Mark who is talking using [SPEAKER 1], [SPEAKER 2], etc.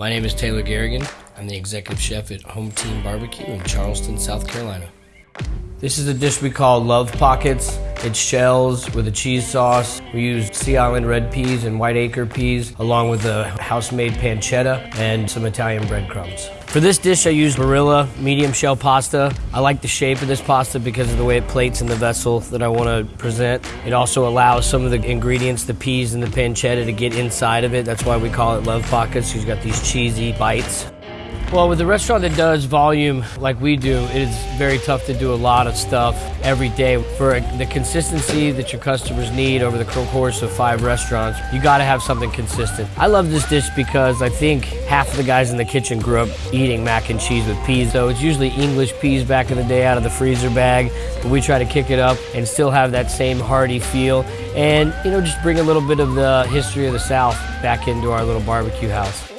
[SPEAKER 1] My name is Taylor Garrigan. I'm the executive chef at Home Team Barbecue in Charleston, South Carolina. This is a dish we call Love Pockets. It's shells with a cheese sauce. We use Sea Island red peas and white acre peas, along with a house-made pancetta and some Italian breadcrumbs. For this dish, I use Barilla medium shell pasta. I like the shape of this pasta because of the way it plates in the vessel that I want to present. It also allows some of the ingredients, the peas and the pancetta, to get inside of it. That's why we call it Love Pockets. You've got these cheesy bites. Well, with a restaurant that does volume like we do, it is very tough to do a lot of stuff every day. For the consistency that your customers need over the course of five restaurants, you gotta have something consistent. I love this dish because I think half of the guys in the kitchen grew up eating mac and cheese with peas. So it's usually English peas back in the day out of the freezer bag, but we try to kick it up and still have that same hearty feel and, you know, just bring a little bit of the history of the South back into our little barbecue house.